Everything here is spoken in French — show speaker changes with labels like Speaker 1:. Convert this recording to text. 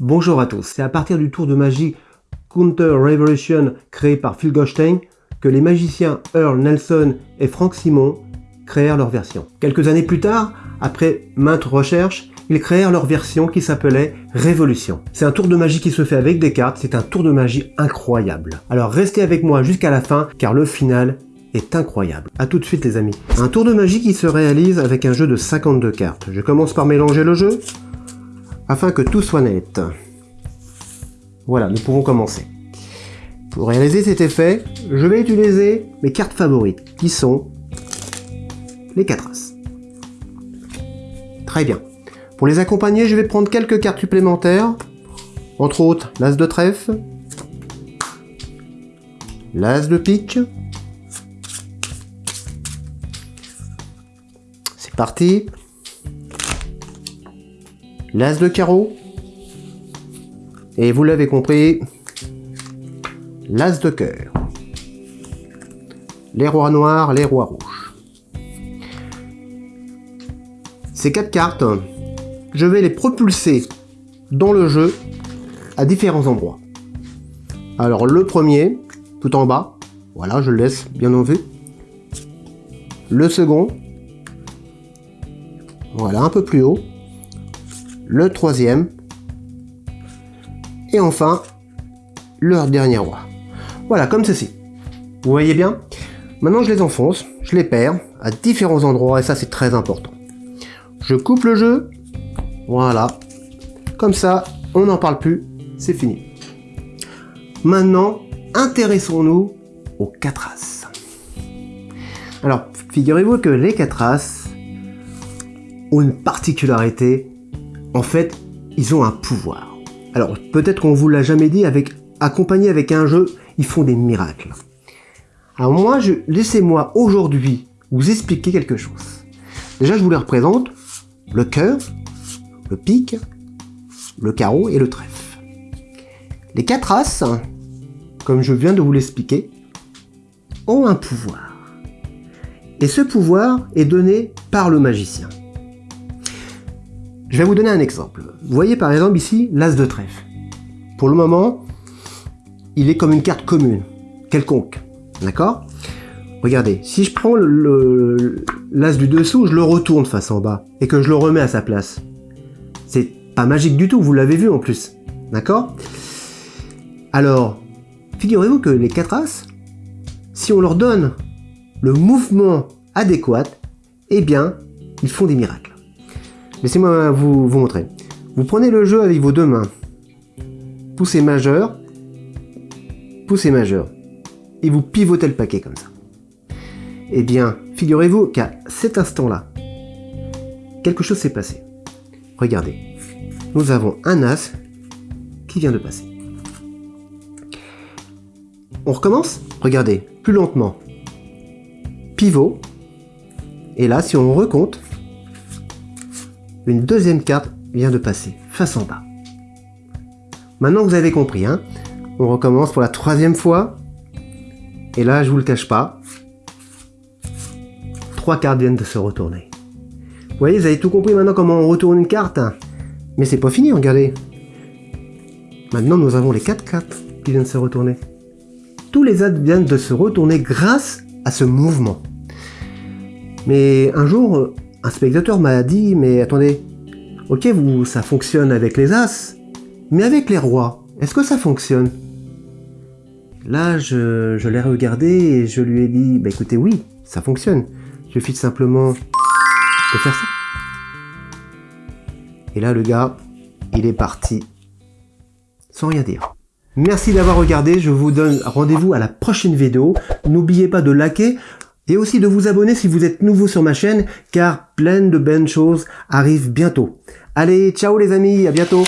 Speaker 1: Bonjour à tous, c'est à partir du tour de magie Counter Revolution créé par Phil Goldstein que les magiciens Earl Nelson et Frank Simon créèrent leur version. Quelques années plus tard, après maintes recherches, ils créèrent leur version qui s'appelait Révolution. C'est un tour de magie qui se fait avec des cartes, c'est un tour de magie incroyable. Alors restez avec moi jusqu'à la fin car le final est incroyable. A tout de suite les amis. Un tour de magie qui se réalise avec un jeu de 52 cartes. Je commence par mélanger le jeu afin que tout soit net. Voilà, nous pouvons commencer. Pour réaliser cet effet, je vais utiliser mes cartes favorites, qui sont les 4 As. Très bien. Pour les accompagner, je vais prendre quelques cartes supplémentaires, entre autres l'As de trèfle, l'As de pique, c'est parti, l'As de carreau, et vous l'avez compris, l'As de cœur, les rois noirs, les rois rouges. Ces quatre cartes je vais les propulser dans le jeu à différents endroits. Alors le premier, tout en bas, voilà, je le laisse bien en vue. Le second, voilà, un peu plus haut. Le troisième. Et enfin, le dernier roi. Voilà, comme ceci. Vous voyez bien Maintenant, je les enfonce, je les perds à différents endroits, et ça, c'est très important. Je coupe le jeu, voilà. Comme ça, on n'en parle plus, c'est fini. Maintenant, intéressons-nous aux 4 As. Alors, figurez-vous que les 4 As ont une particularité. En fait, ils ont un pouvoir. Alors, peut-être qu'on vous l'a jamais dit, avec accompagné avec un jeu, ils font des miracles. Alors moi, laissez-moi aujourd'hui vous expliquer quelque chose. Déjà, je vous les représente. Le cœur, le pique, le carreau et le trèfle. Les quatre as, comme je viens de vous l'expliquer, ont un pouvoir. Et ce pouvoir est donné par le magicien. Je vais vous donner un exemple. Vous voyez par exemple ici l'as de trèfle. Pour le moment, il est comme une carte commune, quelconque. D'accord? Regardez, si je prends l'as du dessous, je le retourne face en bas et que je le remets à sa place. C'est pas magique du tout, vous l'avez vu en plus. D'accord? Alors, figurez-vous que les 4 As, si on leur donne le mouvement adéquat, eh bien, ils font des miracles. Laissez-moi vous, montrer. Vous prenez le jeu avec vos deux mains. Poussez majeur, poussez majeur. Et vous pivotez le paquet comme ça. Eh bien, figurez-vous qu'à cet instant-là, quelque chose s'est passé. Regardez, nous avons un As qui vient de passer. On recommence? Regardez, plus lentement. Pivot. Et là, si on recompte, une deuxième carte vient de passer, face en bas. Maintenant, vous avez compris, hein On recommence pour la troisième fois. Et là, je vous le cache pas, trois cartes viennent de se retourner. Vous voyez, vous avez tout compris maintenant comment on retourne une carte. Mais c'est pas fini, regardez. Maintenant, nous avons les quatre cartes qui viennent de se retourner. Tous les as viennent de se retourner grâce à ce mouvement. Mais un jour, un spectateur m'a dit, mais attendez, ok, vous, ça fonctionne avec les as, mais avec les rois, est-ce que ça fonctionne? Là, je, l'ai regardé et je lui ai dit, bah écoutez, oui, ça fonctionne. Il suffit simplement de faire ça. Et là, le gars, il est parti sans rien dire. Merci d'avoir regardé, je vous donne rendez-vous à la prochaine vidéo. N'oubliez pas de liker et aussi de vous abonner si vous êtes nouveau sur ma chaîne, car plein de bonnes choses arrivent bientôt. Allez, ciao les amis, à bientôt